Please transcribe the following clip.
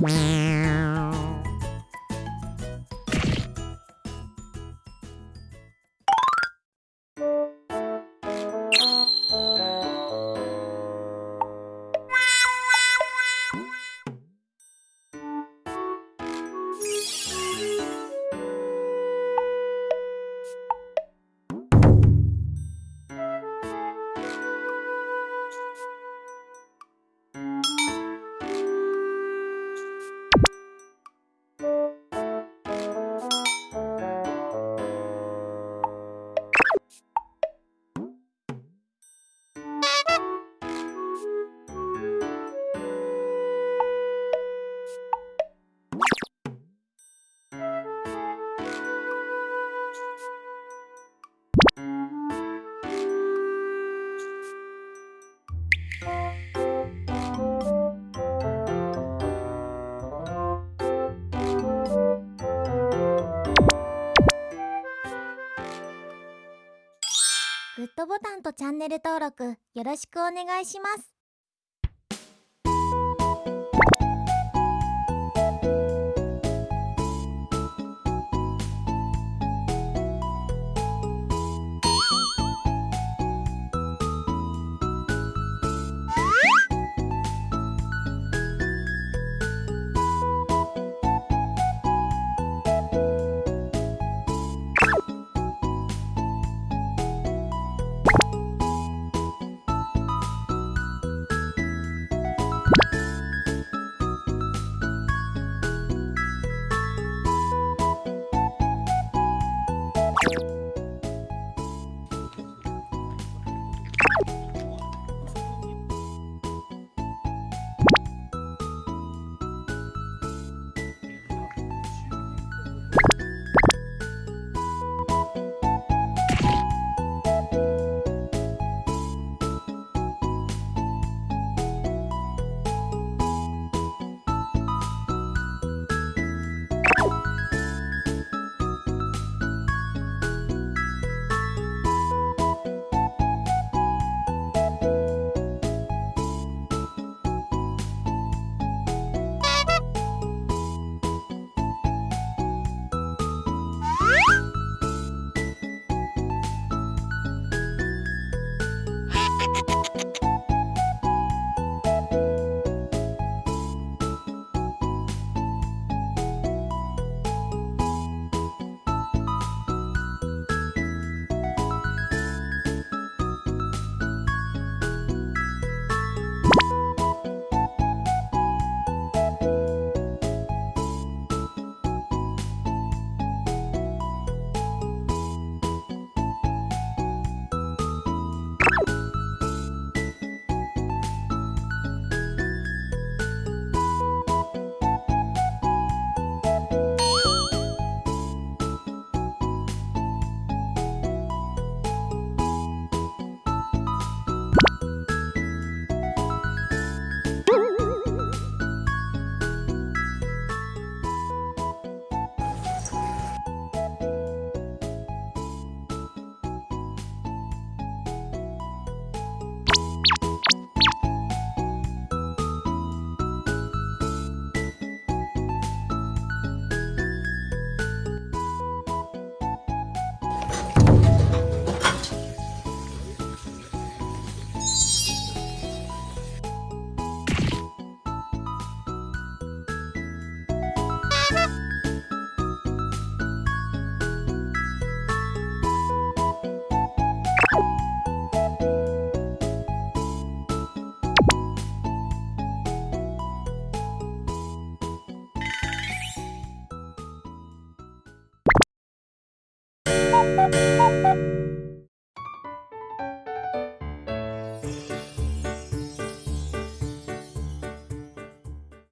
Wow. ッドボタンとチャンネル登録よろしくお願いします「